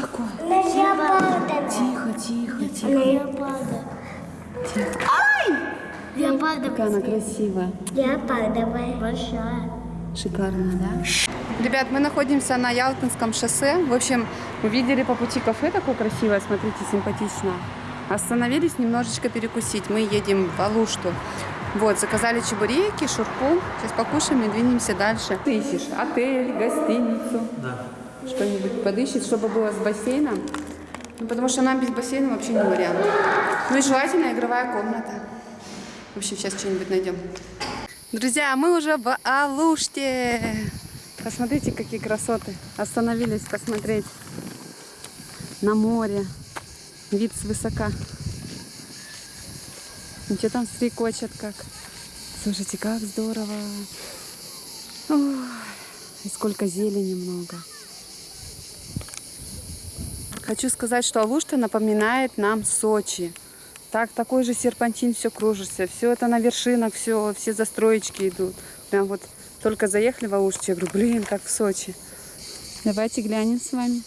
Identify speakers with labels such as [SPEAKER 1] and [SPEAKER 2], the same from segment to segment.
[SPEAKER 1] такое?
[SPEAKER 2] Леопарда.
[SPEAKER 1] Тихо, тихо, тихо.
[SPEAKER 2] Леопарда.
[SPEAKER 1] Ай!
[SPEAKER 2] Леопарда.
[SPEAKER 1] Какая она красивая.
[SPEAKER 2] Леопардовая. Большая.
[SPEAKER 1] Шикарно, да? Ребят, мы находимся на Ялтинском шоссе. В общем, увидели по пути кафе такое красивое, смотрите, симпатично. Остановились немножечко перекусить. Мы едем в Алушту. Вот, заказали чебуреки, шурпу. Сейчас покушаем и двинемся дальше. Ты ищешь отель, гостиницу.
[SPEAKER 3] Да.
[SPEAKER 1] Что-нибудь подыщет, чтобы было с бассейном. Ну, потому что нам без бассейна вообще не вариант. Ну и желательно игровая комната. В общем, сейчас что-нибудь найдем. Друзья, мы уже в Алуште. Посмотрите, какие красоты. Остановились посмотреть на море. Вид свысока. Ничего там стрекочет как. Слушайте, как здорово. Ой, и сколько зелени много. Хочу сказать, что Алушта напоминает нам Сочи. Так, такой же серпантин, все кружится, все это на вершинах, все, все застроечки идут. Прям вот только заехали в Алушту, я говорю, блин, как в Сочи. Давайте глянем с вами.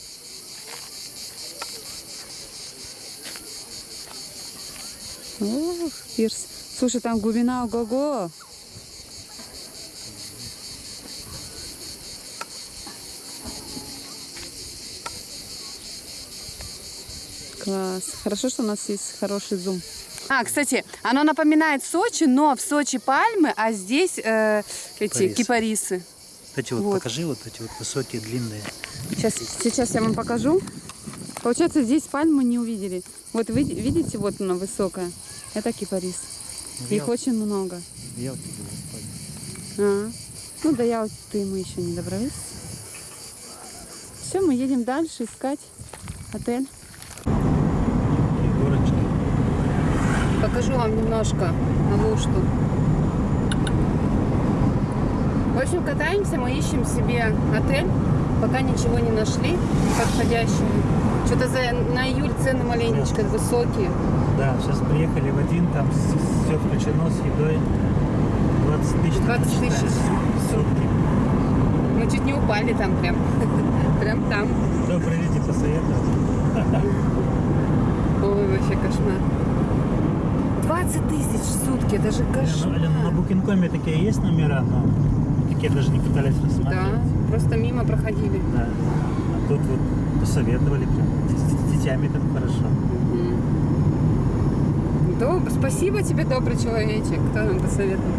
[SPEAKER 1] Ох, пирс. Слушай, там глубина ого-го. Хорошо, что у нас есть хороший зум. А, кстати, оно напоминает Сочи, но в Сочи пальмы, а здесь э, эти
[SPEAKER 3] Кипарисы.
[SPEAKER 1] кипарисы.
[SPEAKER 3] Вот эти вот,
[SPEAKER 1] Вот.
[SPEAKER 3] покажи, вот эти вот высокие, длинные.
[SPEAKER 1] Сейчас, сейчас я вам покажу. Получается, здесь пальмы не увидели. Вот вы видите, вот она высокая. Это кипарис.
[SPEAKER 3] В
[SPEAKER 1] Их очень много.
[SPEAKER 3] в Ялте было.
[SPEAKER 1] А, ну до Ялты мы еще не добрались. Все, мы едем дальше искать отель.
[SPEAKER 3] Такие горочки.
[SPEAKER 1] Покажу вам немножко Алушту. В общем, катаемся, мы ищем себе отель. Пока ничего не нашли подходящего. Что-то за, на июль цены маленечко высокие.
[SPEAKER 3] Да, сейчас приехали в один, там все включено с едой. 20 тысяч.
[SPEAKER 1] 20 тысяч
[SPEAKER 3] сутки.
[SPEAKER 1] Мы чуть не упали там прям. Прям там.
[SPEAKER 3] Добрый люди посоветовал.
[SPEAKER 1] Ой, вообще кошмар. 20 тысяч в сутки, это же
[SPEAKER 3] Ну,
[SPEAKER 1] кошмар.
[SPEAKER 3] Алена, на Букинкоме такие есть номера, но такие даже не пытались рассмотреть.
[SPEAKER 1] Да, просто мимо проходили.
[SPEAKER 3] Да. А тут вот посоветовали прям. С, детьми там хорошо.
[SPEAKER 1] Доб- Спасибо тебе, добрый человечек, кто нам посоветовал.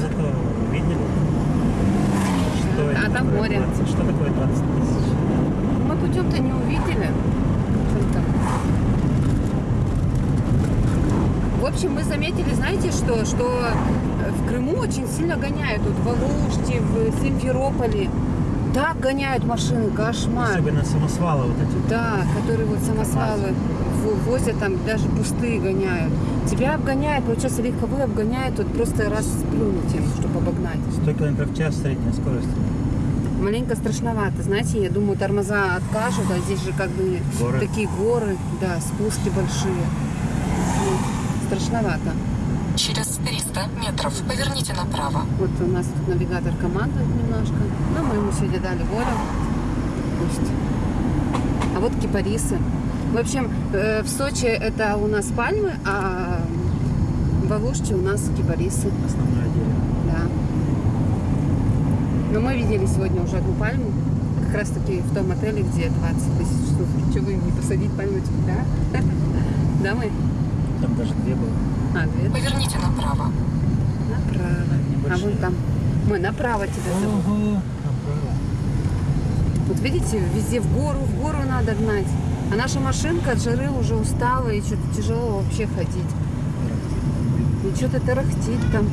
[SPEAKER 3] Зато видели, что
[SPEAKER 1] А там море.
[SPEAKER 3] 20 что такое 20 тысяч?
[SPEAKER 1] Мы путем-то не увидели. Что там? В общем, мы заметили, знаете что, что э, в Крыму очень сильно гоняют. Вот в Алуште, в Симферополе. Так гоняют машины, кошмар.
[SPEAKER 3] Особенно самосвалы вот эти.
[SPEAKER 1] Да, которые вот самосвалы возят там, даже пустые гоняют. Тебя обгоняют, получается, легковые обгоняют, вот просто раз сплюнуть им, чтобы обогнать.
[SPEAKER 3] 100 км в час средняя скорость.
[SPEAKER 1] Маленько страшновато, знаете, я думаю, тормоза откажут, а здесь же как бы
[SPEAKER 3] Горы.
[SPEAKER 1] такие горы, да, спуски большие. Ну, страшновато.
[SPEAKER 4] Через 300 метров поверните направо.
[SPEAKER 1] Вот у нас тут навигатор командует немножко, но мы ему сегодня дали волю. Пусть. А вот кипарисы. В общем, э, в Сочи это у нас пальмы, а в Алуште у нас кипарисы.
[SPEAKER 3] Основное дерево.
[SPEAKER 1] Да. Но мы видели сегодня уже одну пальму, как раз таки в том отеле, где 20 тысяч штук. Что вы не посадить пальмочку, да? Да, мы?
[SPEAKER 3] Там даже две было.
[SPEAKER 1] А, две.
[SPEAKER 4] Поверните направо.
[SPEAKER 1] Направо. А вон там. Мы направо тебя зовут.
[SPEAKER 3] Ого, направо.
[SPEAKER 1] Вот видите, везде в гору, в гору надо гнать. А наша машинка от жары уже устала и что-то тяжело вообще ходить. И что-то тарахтит там.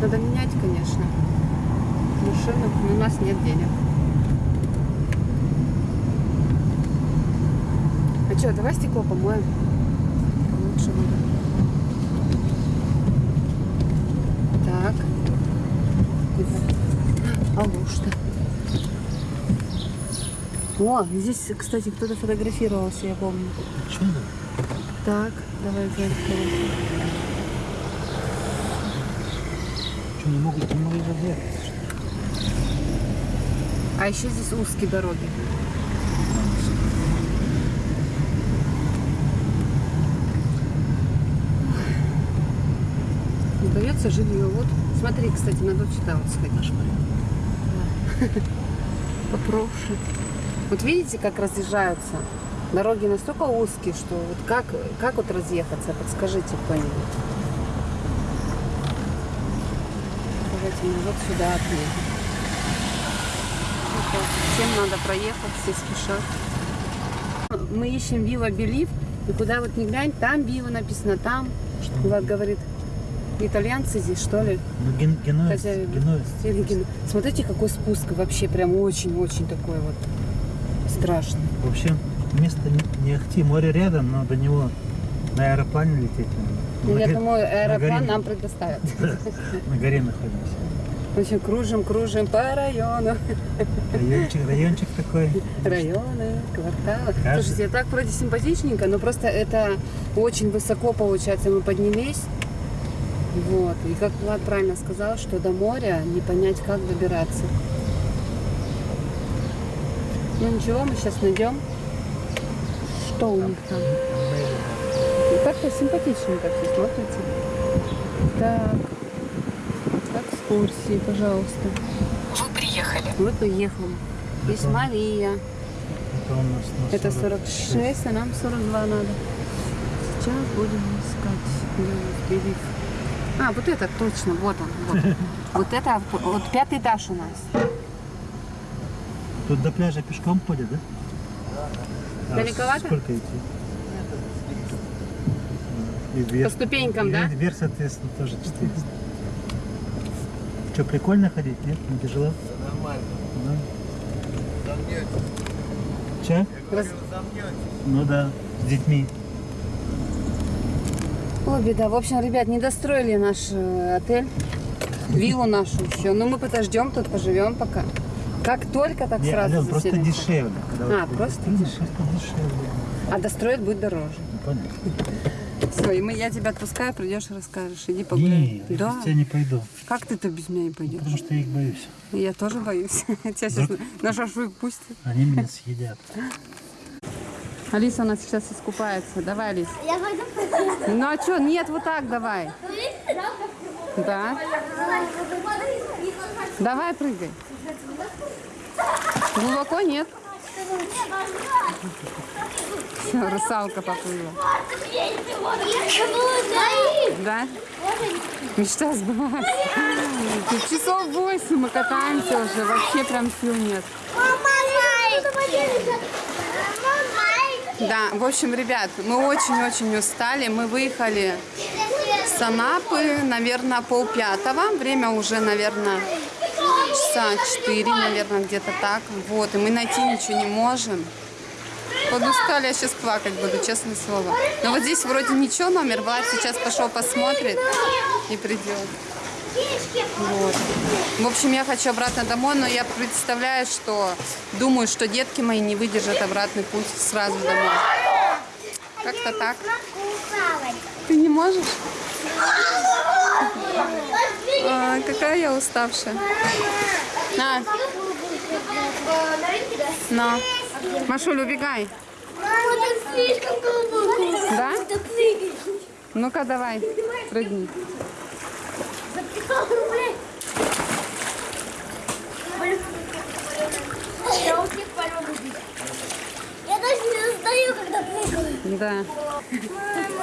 [SPEAKER 1] Надо менять, конечно, машину, но у нас нет денег. А что, давай стекло помоем. Лучше будет. Алушта. О, здесь, кстати, кто-то фотографировался, я помню.
[SPEAKER 3] Чего?
[SPEAKER 1] Так, давай глянем.
[SPEAKER 3] Что, не могут, не могут заехать?
[SPEAKER 1] А еще здесь узкие дороги. Не боятся жилье. Вот, смотри, кстати, надо в читалку сходить. Попроще. Вот видите, как разъезжаются? Дороги настолько узкие, что вот как, как вот разъехаться? Подскажите кто-нибудь. Давайте мы вот сюда отъедем. Вот так. Всем надо проехать, все спешат. Мы ищем Вива Белив, и куда вот не глянь, там Вива написано, там. Влад говорит, итальянцы здесь, что ли?
[SPEAKER 3] Ну, ген, генуэз, генуэз.
[SPEAKER 1] Или ген- Смотрите, какой спуск вообще прям очень-очень такой вот страшный.
[SPEAKER 3] Вообще, место не, не ахти, море рядом, но до него на аэроплане лететь надо.
[SPEAKER 1] Ну,
[SPEAKER 3] На
[SPEAKER 1] я думаю,
[SPEAKER 3] на
[SPEAKER 1] аэроплан
[SPEAKER 3] горе-
[SPEAKER 1] нам предоставят.
[SPEAKER 3] На горе находимся.
[SPEAKER 1] В общем, кружим, кружим по району.
[SPEAKER 3] Райончик, райончик такой.
[SPEAKER 1] Районы, кварталы.
[SPEAKER 3] Каждый-
[SPEAKER 1] Слушайте, так вроде симпатичненько, но просто это очень высоко получается. Мы поднялись. Вот. И как Влад правильно сказал, что до моря не понять, как добираться. Ну ничего, мы сейчас найдем. Что у них там? Как-то симпатичненько все смотрится. Так. Экскурсии, пожалуйста.
[SPEAKER 4] Вы приехали.
[SPEAKER 1] Мы приехали. Здесь
[SPEAKER 3] Это-
[SPEAKER 1] Мария.
[SPEAKER 3] Это у нас на
[SPEAKER 1] Это 46, а нам 42 надо. Сейчас будем искать. Белив. А, вот это точно, вот он. Вот, вот это, вот пятый этаж у нас.
[SPEAKER 3] Тут до пляжа пешком ходят, да? А
[SPEAKER 1] Далековато?
[SPEAKER 3] Сколько идти? И вверх,
[SPEAKER 1] По ступенькам,
[SPEAKER 3] и
[SPEAKER 1] да?
[SPEAKER 3] Вверх, соответственно, тоже 400. Что, прикольно ходить, нет? Не тяжело?
[SPEAKER 5] Нормально.
[SPEAKER 3] Да.
[SPEAKER 5] Замнете.
[SPEAKER 3] Че?
[SPEAKER 1] Раз-
[SPEAKER 3] Ну да, с детьми.
[SPEAKER 1] О, беда. В общем, ребят, не достроили наш э, отель. Виллу нашу еще. Ну, мы подождем тут, поживем пока. Как только, так
[SPEAKER 3] Не,
[SPEAKER 1] сразу
[SPEAKER 3] Ален, просто
[SPEAKER 1] заселимся.
[SPEAKER 3] дешевле. Когда
[SPEAKER 1] А, просто
[SPEAKER 3] просто дешевле.
[SPEAKER 1] А достроить будет дороже.
[SPEAKER 3] Ну, понятно.
[SPEAKER 1] Все, и мы, я тебя отпускаю, придешь и расскажешь. Иди погуляй.
[SPEAKER 3] Не, я
[SPEAKER 1] да.
[SPEAKER 3] без тебя не пойду,
[SPEAKER 1] Как ты-то без меня не пойдешь?
[SPEAKER 3] потому что я их боюсь.
[SPEAKER 1] Я тоже боюсь. Тебя сейчас на шашлык пустят.
[SPEAKER 3] Они меня съедят.
[SPEAKER 1] Алиса у нас сейчас искупается. Давай, Алис.
[SPEAKER 2] Я пойду
[SPEAKER 1] Ну а что? Нет, вот так давай. Да. Давай, прыгай. Глубоко нет. Все, русалка поплыла. Да? Мечта сбывается. Тут часов восемь мы катаемся уже. Вообще прям сил нет. Да, в общем, ребят, мы очень-очень устали. Мы выехали с Анапы, наверное, полпятого. Время уже, наверное, часа четыре, наверное, где-то так. Вот, и мы найти ничего не можем. Подустали, я сейчас плакать буду, честное слово. Но вот здесь вроде ничего, номер Влад сейчас пошел посмотрит и придет. Вот. В общем, я хочу обратно домой, но я представляю, что думаю, что детки мои не выдержат обратный путь сразу домой. Как-то так. Ты не можешь? А, какая я уставшая. На, на. Машуль, убегай. Да? Ну-ка, давай, прыгни.
[SPEAKER 2] Я даже не устаю, когда прыгаю.
[SPEAKER 1] Да.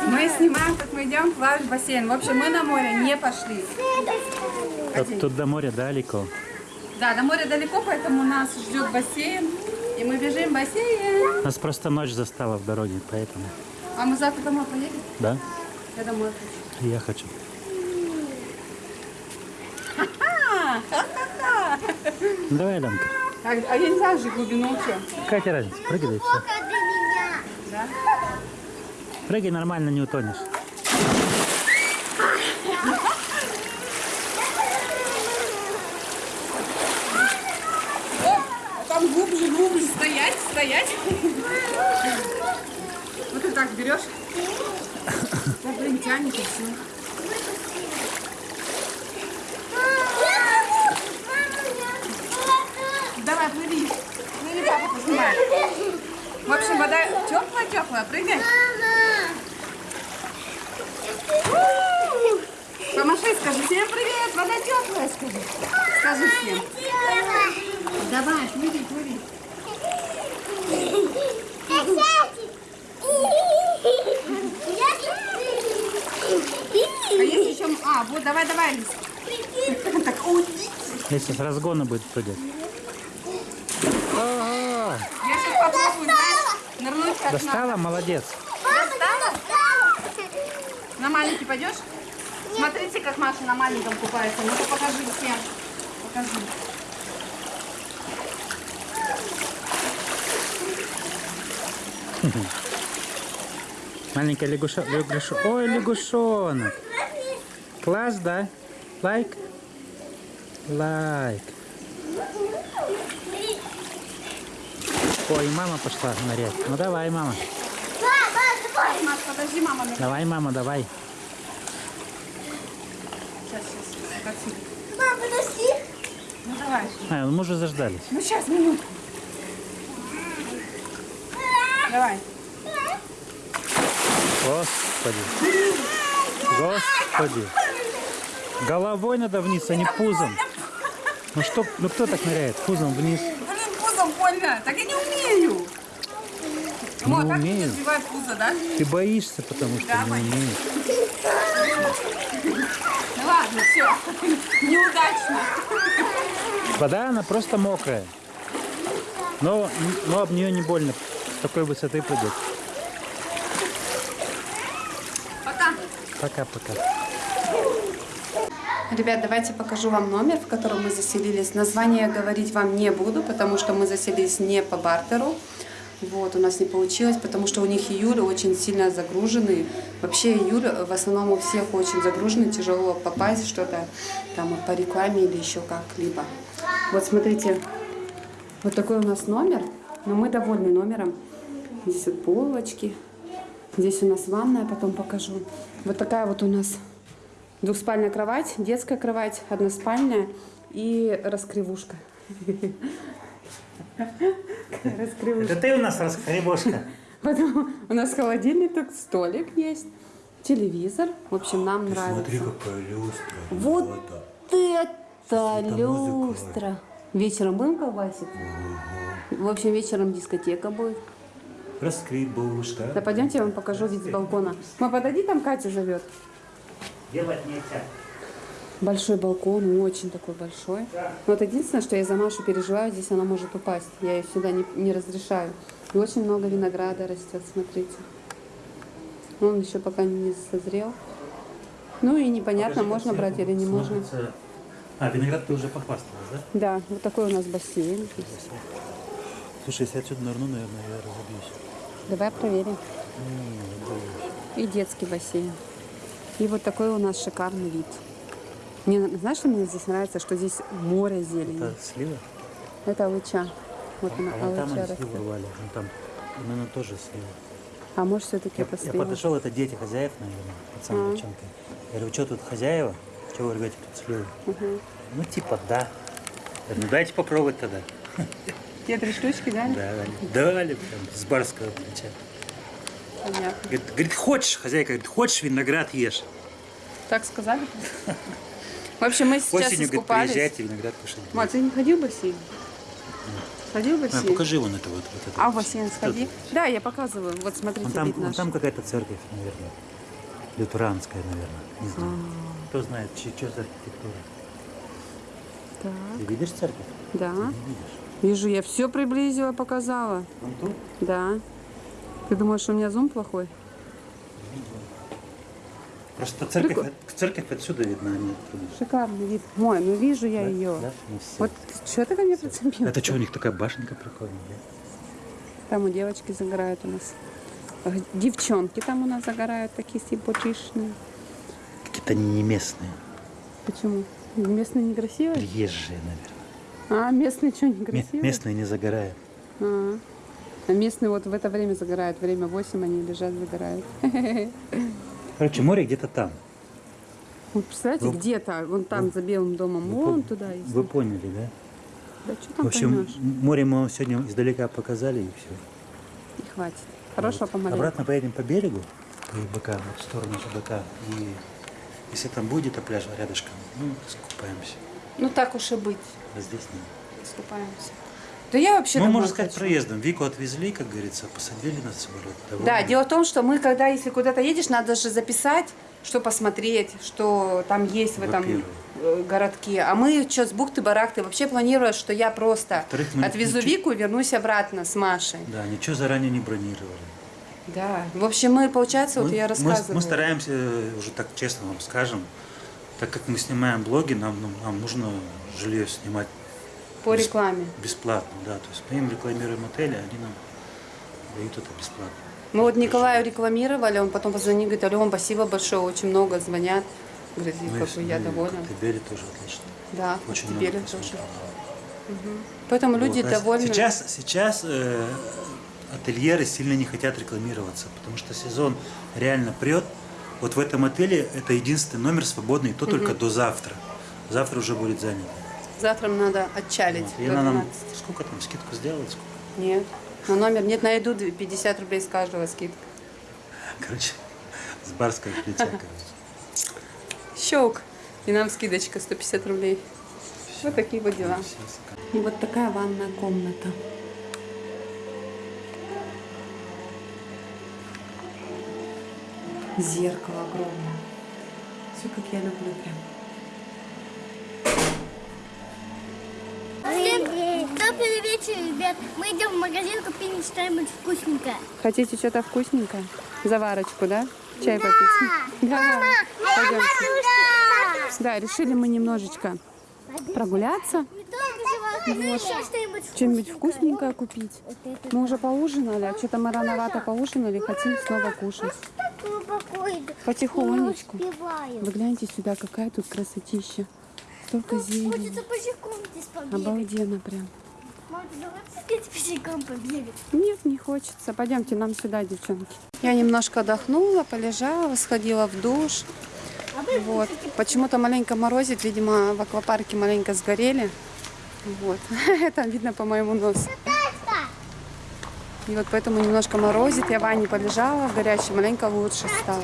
[SPEAKER 1] Мы снимаем, как мы идем в бассейн. В общем, мы на море не пошли.
[SPEAKER 3] Тут, тут до моря далеко.
[SPEAKER 1] Да, до моря далеко, поэтому нас ждет бассейн. И мы бежим в бассейн.
[SPEAKER 3] Нас просто ночь застала в дороге, поэтому.
[SPEAKER 1] А мы завтра домой поедем?
[SPEAKER 3] Да?
[SPEAKER 1] Я домой хочу.
[SPEAKER 3] Я хочу. Давай, Ленка.
[SPEAKER 1] А, а я не знаю же глубину что.
[SPEAKER 3] Какая тебе разница? Прыгай, да и все.
[SPEAKER 2] Меня?
[SPEAKER 3] Прыгай нормально, не утонешь.
[SPEAKER 1] Там глубже, глубже стоять, стоять. Вот ты так берешь. Да, блин, тянет и все. Давай, плыви. Поснимает. В общем, вода теплая-теплая, прыгай. Помаши, скажи всем привет, вода теплая, скажи. Скажи всем. Давай, плыви, плыви. А есть еще... А, вот, давай, давай, Лиз. Так, ой,
[SPEAKER 3] Если с разгона будет прыгать. Ага.
[SPEAKER 1] я сейчас попробую, знаешь, нырнуть как надо.
[SPEAKER 3] Достала? Молодец.
[SPEAKER 1] На маленький пойдешь? Смотрите, как Маша на маленьком купается. Ну-ка покажи всем. Покажи.
[SPEAKER 3] Маленькая лягуша... лягуша... Ой, лягушонок. Класс, да? Лайк? Лайк. Ой, мама пошла нырять. Ну давай, мама.
[SPEAKER 1] Маш, подожди, мама. мне-
[SPEAKER 3] Давай, мама, давай.
[SPEAKER 1] Сейчас, сейчас. Как сидит.
[SPEAKER 2] Мам, подожди.
[SPEAKER 1] Ну давай.
[SPEAKER 3] А, ну мы уже заждались.
[SPEAKER 1] Ну сейчас, минутку. Давай.
[SPEAKER 3] Господи. Господи. Головой надо вниз, а не пузом. Ну что, ну кто так ныряет? Пузом вниз.
[SPEAKER 1] Больно. Так я не умею.
[SPEAKER 3] Не
[SPEAKER 1] вот, так
[SPEAKER 3] умею.
[SPEAKER 1] ты развивай пузо, да?
[SPEAKER 3] Ты боишься, потому что
[SPEAKER 1] Давай.
[SPEAKER 3] не умеешь.
[SPEAKER 1] Ну ладно, все. Неудачно.
[SPEAKER 3] Вода, она просто мокрая. Но, но об нее не больно с такой высоты прыгать.
[SPEAKER 1] Пока.
[SPEAKER 3] Пока-пока.
[SPEAKER 1] Ребят, давайте покажу вам номер, в котором мы заселились. Название говорить вам не буду, потому что мы заселились не по бартеру. Вот, у нас не получилось, потому что у них июль очень сильно загруженный. Вообще июль в основном у всех очень загруженный, тяжело попасть что-то там по рекламе или еще как-либо. Вот смотрите, вот такой у нас номер, но мы довольны номером. Здесь вот полочки, здесь у нас ванная, потом покажу. Вот такая вот у нас Двухспальная кровать, детская кровать, односпальная и раскривушка. Раскривушка.
[SPEAKER 3] Это ты у нас раскребошка.
[SPEAKER 1] Потом у нас холодильник, тут столик есть, телевизор. В общем, нам нравится.
[SPEAKER 5] какая люстра.
[SPEAKER 1] Вот это
[SPEAKER 5] Светомузыка.
[SPEAKER 1] люстра. Вечером будем колбасить? В общем, вечером дискотека будет.
[SPEAKER 5] Раскребушка.
[SPEAKER 1] Да пойдемте, я вам покажу вид с балкона. Мы подойди, там Катя зовет.
[SPEAKER 3] Делать нельзя.
[SPEAKER 1] Большой балкон, очень такой большой. Но вот единственное, что я за Машу переживаю, здесь она может упасть. Я ее сюда не, не разрешаю. И очень много винограда растет, смотрите. Он еще пока не созрел. Ну и непонятно, можно брать или не можно.
[SPEAKER 3] А, виноград ты уже похвасталась, да?
[SPEAKER 1] Да, вот такой у нас бассейн.
[SPEAKER 3] Слушай, если я отсюда нырну, наверное, я разобьюсь.
[SPEAKER 1] Давай проверим. И детский бассейн. И вот такой у нас шикарный вид. Мне, знаешь, что мне здесь нравится? Что здесь море зелени.
[SPEAKER 3] Это слива?
[SPEAKER 1] Это алыча. Вот она,
[SPEAKER 3] А вон там они
[SPEAKER 1] растет.
[SPEAKER 3] рвали. Вон там, наверное, тоже слива.
[SPEAKER 1] А может, все-таки
[SPEAKER 3] Я,
[SPEAKER 1] это
[SPEAKER 3] я
[SPEAKER 1] слива?
[SPEAKER 3] подошел, это дети хозяев, наверное, пацан,
[SPEAKER 1] А.
[SPEAKER 3] девчонка. Я говорю, что тут хозяева? Чего вы рвете тут сливу? Ну, типа, да. Я говорю, ну, дайте попробовать тогда.
[SPEAKER 1] Те три штучки, да?
[SPEAKER 3] Да, дали. Дали прям с барского плеча.
[SPEAKER 1] Понятно.
[SPEAKER 3] Говорит, говорит, хочешь, хозяйка, говорит, хочешь виноград ешь.
[SPEAKER 1] Так сказали? В общем, мы сейчас
[SPEAKER 3] Осенью, говорит,
[SPEAKER 1] искупались.
[SPEAKER 3] приезжайте, виноград кушать.
[SPEAKER 1] Мать, ты не ходил в бассейн? Ходил в
[SPEAKER 3] А,
[SPEAKER 1] бассейн?
[SPEAKER 3] покажи вон это вот. вот это.
[SPEAKER 1] А в бассейн сходи?
[SPEAKER 3] Что
[SPEAKER 1] Да, я показываю. Вот
[SPEAKER 3] Вон
[SPEAKER 1] смотрите,
[SPEAKER 3] там,
[SPEAKER 1] вид
[SPEAKER 3] вон
[SPEAKER 1] наш.
[SPEAKER 3] там какая-то церковь, наверное. Лютеранская, наверное. Не знаю.
[SPEAKER 1] А.
[SPEAKER 3] Кто знает, что, что за архитектура.
[SPEAKER 1] Так,
[SPEAKER 3] Ты видишь церковь?
[SPEAKER 1] да.
[SPEAKER 3] Не видишь.
[SPEAKER 1] Вижу, я все приблизила, показала.
[SPEAKER 3] Вон ту?
[SPEAKER 1] Да. Ты думаешь, у меня зум плохой?
[SPEAKER 3] Просто церковь,
[SPEAKER 1] Прикол-
[SPEAKER 3] церковь отсюда видна, а не оттуда.
[SPEAKER 1] Шикарный вид. Мой, ну вижу я
[SPEAKER 3] Да?
[SPEAKER 1] ее.
[SPEAKER 3] Да?
[SPEAKER 1] Вот что ты ко мне прицепил?
[SPEAKER 3] Это что, у них такая башенка прикольная? да?
[SPEAKER 1] Там у девочки загорают у нас. Девчонки там у нас загорают, такие симпатичные.
[SPEAKER 3] Какие-то они не местные.
[SPEAKER 1] Почему? Местные некрасивые?
[SPEAKER 3] Приезжие, наверное.
[SPEAKER 1] А, местные что, некрасивые?
[SPEAKER 3] местные не загорают.
[SPEAKER 1] А. А местные вот в это время загорают. Время 8 они лежат, загорают.
[SPEAKER 3] Короче, море где-то там.
[SPEAKER 1] Вот представляете,
[SPEAKER 3] Вы-
[SPEAKER 1] где-то, вон там за Белым домом,
[SPEAKER 3] Вы
[SPEAKER 1] вон
[SPEAKER 3] пон-
[SPEAKER 1] туда есть.
[SPEAKER 3] Вы поняли, да?
[SPEAKER 1] Да что
[SPEAKER 3] В
[SPEAKER 1] там
[SPEAKER 3] общем,
[SPEAKER 1] поймешь?
[SPEAKER 3] море мы вам сегодня издалека показали и все.
[SPEAKER 1] И хватит. Хорошо помаленьку.
[SPEAKER 3] Обратно поедем по берегу, по вот в сторону ЖБК. И Если там будет а пляж рядышком, ну, скупаемся.
[SPEAKER 1] Ну так уж и быть,
[SPEAKER 3] А здесь нет.
[SPEAKER 1] искупаемся. Да я вообще
[SPEAKER 3] Ну, можно сказать,
[SPEAKER 1] хочу.
[SPEAKER 3] проездом. Вику отвезли, как говорится, посадили на самолет.
[SPEAKER 1] Да,
[SPEAKER 3] Довольны.
[SPEAKER 1] дело в том, что мы, когда если куда-то едешь, надо же записать, что посмотреть, что там есть в этом э, городке. А мы что, с бухты-барахты вообще планировали, что я просто
[SPEAKER 3] мы
[SPEAKER 1] отвезу
[SPEAKER 3] ничего-
[SPEAKER 1] Вику и вернусь обратно с Машей.
[SPEAKER 3] Да, ничего заранее не бронировали.
[SPEAKER 1] Да. В общем, мы, получается, вот
[SPEAKER 3] мы,
[SPEAKER 1] я
[SPEAKER 3] мы-
[SPEAKER 1] рассказывала.
[SPEAKER 3] мы стараемся, э, уже так честно вам скажем, так как мы снимаем блоги, нам, нам нужно жилье снимать
[SPEAKER 1] По рекламе.
[SPEAKER 3] бесплатно. Да, то есть мы им рекламируем отели, они нам дают это бесплатно.
[SPEAKER 1] Мы вот Николаю рекламировали, он потом позвонил, говорит, Алён, спасибо большое, очень много звонят. Говорит,
[SPEAKER 3] Мы
[SPEAKER 1] как бы я довольна.
[SPEAKER 3] Коктебеле тоже отлично.
[SPEAKER 1] Да,
[SPEAKER 3] Очень много
[SPEAKER 1] тоже.
[SPEAKER 3] посмотрел.
[SPEAKER 1] Поэтому люди
[SPEAKER 3] Вот, а
[SPEAKER 1] довольны.
[SPEAKER 3] Сейчас, сейчас э, ательеры сильно не хотят рекламироваться, потому что сезон реально прет. Вот в этом отеле это единственный номер свободный, то только до завтра. Завтра уже будет занято.
[SPEAKER 1] Завтра надо отчалить.
[SPEAKER 3] Вот. И она нам
[SPEAKER 1] 12.
[SPEAKER 3] сколько там скидку сделает? Сколько?
[SPEAKER 1] Нет. На номер нет, найду 50 рублей с каждого скидка.
[SPEAKER 3] Короче, с барского плеча, короче.
[SPEAKER 1] Щелк. И нам скидочка 150 рублей. Вот такие вот дела. И вот такая ванная комната. Зеркало огромное. Все как я люблю прям.
[SPEAKER 2] Всем вечер, ребят. Мы идем в магазин купить что-нибудь вкусненькое.
[SPEAKER 1] Хотите что-то вкусненькое? Заварочку, да? Чай попить? Да. Пойдемте. Да, решили мы немножечко прогуляться,
[SPEAKER 2] Еще что-нибудь
[SPEAKER 1] вкусненькое купить. Мы уже поужинали, а что-то мы рановато поужинали, хотим снова кушать. Потихонечку. Вы гляньте сюда, какая тут красотища. Столько зелени. Обалденно прям. Нет, не хочется. Пойдемте нам сюда, девчонки. Я немножко отдохнула, полежала, сходила в душ. Вот. Почему-то маленько морозит, видимо, в аквапарке маленько сгорели. Вот. Это видно по моему носу. И вот поэтому немножко морозит. Я в ванне полежала в горячей, маленько лучше стало.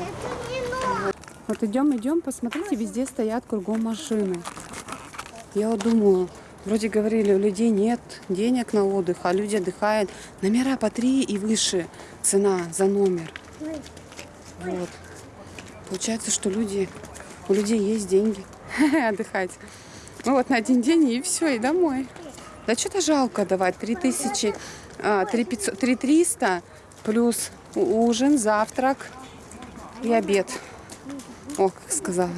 [SPEAKER 1] Вот идем, идем, посмотрите, везде стоят кругом машины. Я вот думаю, вроде говорили, у людей нет денег на отдых, а люди отдыхают. Номера по три и выше цена за номер. Вот. Получается, что люди, у людей есть деньги отдыхать. Ну вот на один день и все, и домой. Да что-то жалко давать. 3000, а, 3500, 3300 плюс у- ужин, завтрак и обед. О, как сказала.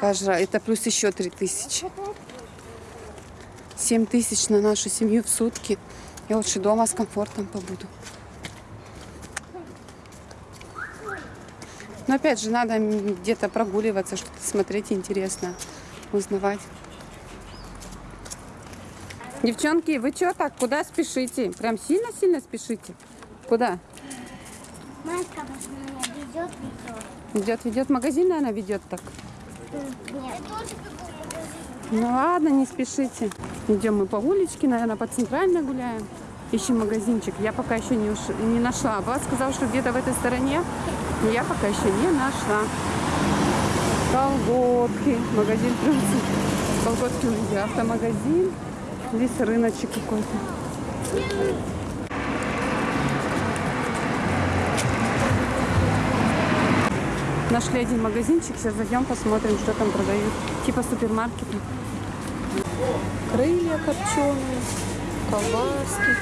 [SPEAKER 1] Раз. Это плюс еще 3000. 7 тысяч на нашу семью в сутки. Я лучше дома с комфортом побуду. Но опять же, надо где-то прогуливаться, что-то смотреть интересно, узнавать. Девчонки, вы что так? Куда спешите? Прям сильно-сильно спешите? Куда?
[SPEAKER 2] Маска меня ведет, ведет.
[SPEAKER 1] Идет, ведет магазин, наверное, ведет так.
[SPEAKER 2] Нет.
[SPEAKER 1] Ну ладно, не спешите. Идем мы по уличке, наверное, по центральной гуляем. Ищем магазинчик. Я пока еще не, уш- не нашла. Влад сказал, что где-то в этой стороне. Но я пока еще не нашла. Колготки. Магазин плюс. Колготки у людей. Автомагазин. Здесь рыночек какой-то. Нашли один магазинчик, сейчас зайдем, посмотрим, что там продают. Типа супермаркета. Крылья копченые, колбаски.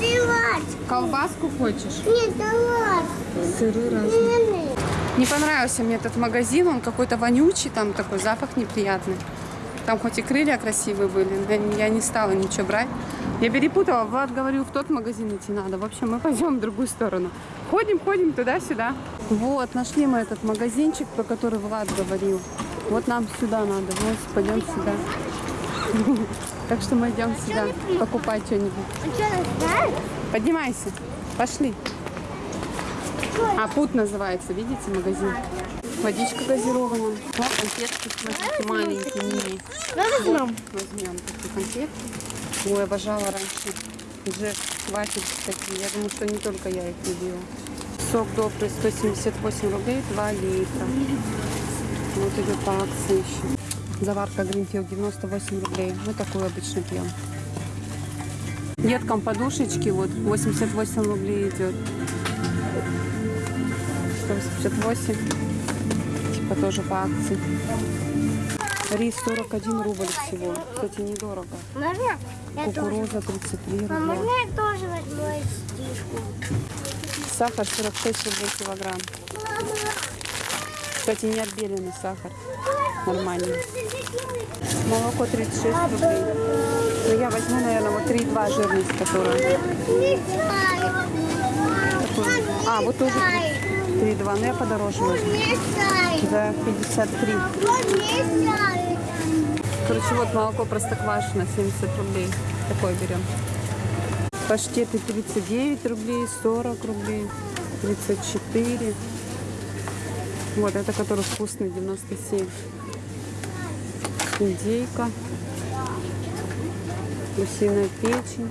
[SPEAKER 2] Ливачки.
[SPEAKER 1] Колбаску хочешь?
[SPEAKER 2] Нет, ливачки.
[SPEAKER 1] Сыры разные. Не понравился мне этот магазин, он какой-то вонючий, там такой запах неприятный. Там хоть и крылья красивые были, но я не стала ничего брать. Я перепутала, Влад говорил, в тот магазин идти надо. В общем, мы пойдем в другую сторону. Ходим, ходим туда-сюда. Вот, нашли мы этот магазинчик, про который Влад говорил. Вот нам сюда надо, вот пойдем сюда. Так что мы идем сюда покупать что-нибудь.
[SPEAKER 2] А?
[SPEAKER 1] Поднимайся, пошли. А путь называется, видите, магазин. Водичка газированная. О, конфетки, смотрите, маленькие, мини.
[SPEAKER 2] Возьмем.
[SPEAKER 1] Возьмем такие конфетки. Ой, обожала раньше. Уже хватит такие. Я думаю, что не только я их любила. Сок добрый 178 рублей, 2 литра. Вот идет по акции еще. Заварка Гринфилд 98 рублей. Мы такую обычно пьем. Деткам подушечки вот 88 рублей идет. 188. Типа тоже по акции. Рис 41 рубль всего. Кстати, недорого.
[SPEAKER 2] Можно?
[SPEAKER 1] Кукуруза 33
[SPEAKER 2] А
[SPEAKER 1] рубля.
[SPEAKER 2] можно я тоже возьму стишку?
[SPEAKER 1] Сахар 46 рублей килограмм. Кстати, не отбеленный сахар. Нормальный. Молоко 36 рублей. Но я возьму, наверное, вот 3,2 жирность, которая. А, вот тоже 3,2. Но я подороже возьму. За 53. Короче, вот молоко простоквашино 70 рублей. Такое берем. Паштеты 39 рублей, 40 рублей, 34. Вот, это который вкусный, 97. Индейка. Гусиная печень.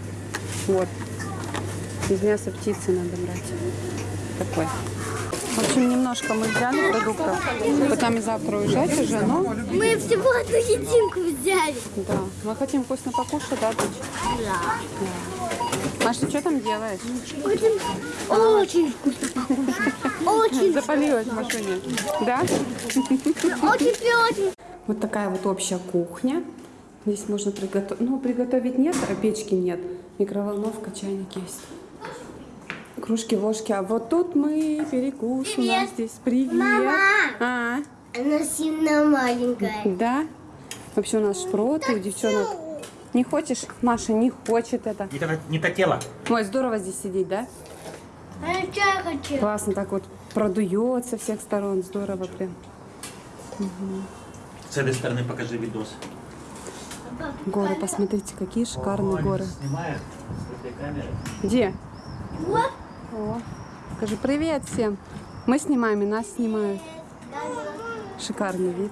[SPEAKER 1] Вот. Из мяса птицы надо брать. Такой. В общем, немножко мы взяли продуктов. Потом и завтра уезжать уже, но
[SPEAKER 2] Мы всего одну единку взяли.
[SPEAKER 1] да. Мы хотим вкусно покушать, да, дочь?
[SPEAKER 2] Да.
[SPEAKER 1] Маш, ты что там делаешь?
[SPEAKER 2] Очень, очень вкусно. Очень,
[SPEAKER 1] Запалилась в машине. Да?
[SPEAKER 2] очень, очень.
[SPEAKER 1] Вот такая вот общая кухня. Здесь можно приготовить. Ну, приготовить нет, а печки нет. Микроволновка, чайник есть. Кружки, ложки. А вот тут мы перекус у нас
[SPEAKER 2] Привет.
[SPEAKER 1] здесь. Привет.
[SPEAKER 2] Мама.
[SPEAKER 1] А,
[SPEAKER 2] Она сильно маленькая.
[SPEAKER 1] да? Вообще у нас шпроты, у девчонок. Не хочешь? Маша не хочет это.
[SPEAKER 6] Не, то- не то тело.
[SPEAKER 1] Ой, здорово здесь сидеть, да?
[SPEAKER 2] А я чай хочу.
[SPEAKER 1] Классно так вот продует со всех сторон. Здорово прям.
[SPEAKER 6] С этой стороны покажи видос.
[SPEAKER 1] Горы, посмотрите, какие шикарные горы.
[SPEAKER 6] Снимает с этой камеры.
[SPEAKER 1] Где?
[SPEAKER 2] Вот.
[SPEAKER 1] О, скажи привет всем. Мы снимаем, и нас снимают. Шикарный вид.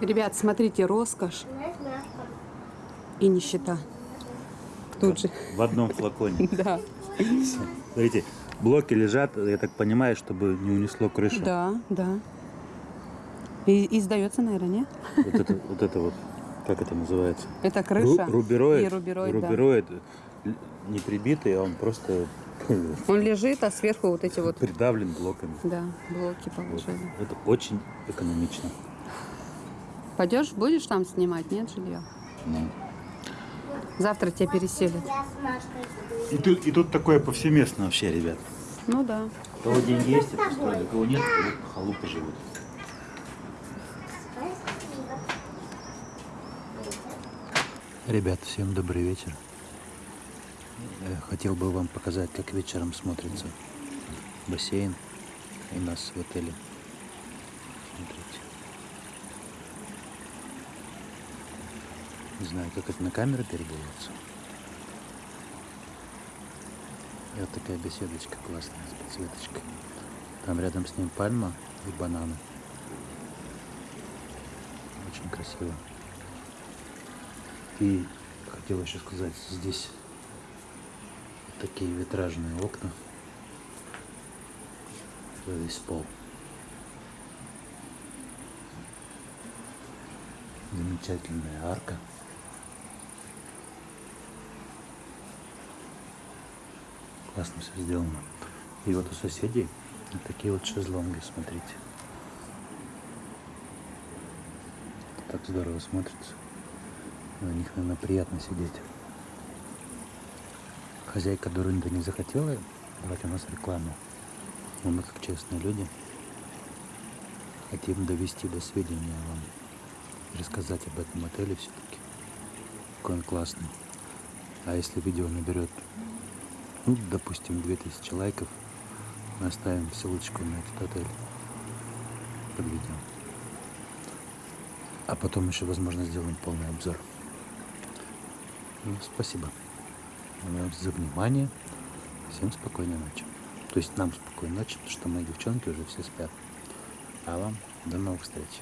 [SPEAKER 1] Ребят, смотрите, роскошь и нищета. Тут же.
[SPEAKER 3] В одном флаконе.
[SPEAKER 1] Да,
[SPEAKER 3] Смотрите, блоки лежат, я так понимаю, чтобы не унесло крышу.
[SPEAKER 1] да, да. И, и сдается, наверное, не?
[SPEAKER 3] Вот это, вот это вот, как это называется?
[SPEAKER 1] Это крыша.
[SPEAKER 3] Ру- рубероид.
[SPEAKER 1] И рубероид, да.
[SPEAKER 3] Рубероид, л- не прибитый, а он просто
[SPEAKER 1] Он лежит, а сверху вот эти вот,
[SPEAKER 3] придавлен блоками.
[SPEAKER 1] да, блоки
[SPEAKER 3] Вот.
[SPEAKER 1] положили.
[SPEAKER 3] Это очень экономично.
[SPEAKER 1] Пойдешь, будешь там снимать, нет, жилье?
[SPEAKER 3] Ну.
[SPEAKER 1] Завтра тебя переселят.
[SPEAKER 3] И тут, и тут такое повсеместно вообще, ребят.
[SPEAKER 1] Ну да.
[SPEAKER 3] У кого деньги есть, те построили, у кого нет, вот халупы живут. Ребят, всем добрый вечер. Я хотел бы вам показать, как вечером смотрится бассейн у нас в отеле. Смотрите. Не знаю, как это на камеру передается. И вот такая беседочка классная с подсветочкой. Там рядом с ним пальма и бананы. Очень красиво. И хотел еще сказать, здесь такие витражные окна. Весь пол. Замечательная арка. Классно все сделано. И вот у соседей вот такие вот шезлонги, смотрите. Так здорово смотрится. На них, наверное, приятно сидеть. Хозяйка Дурында не захотела давать у нас рекламу. Но мы, как честные люди, хотим довести до сведения вам. и Рассказать об этом отеле все-таки. Какой он классный. А если видео наберет ну, допустим, 2000 лайков, мы оставим ссылочку на этот отель под видео. А потом еще, возможно, сделаем полный обзор. Ну, спасибо за внимание. Всем спокойной ночи. То есть нам спокойной ночи, потому что мои девчонки уже все спят. А вам до новых встреч.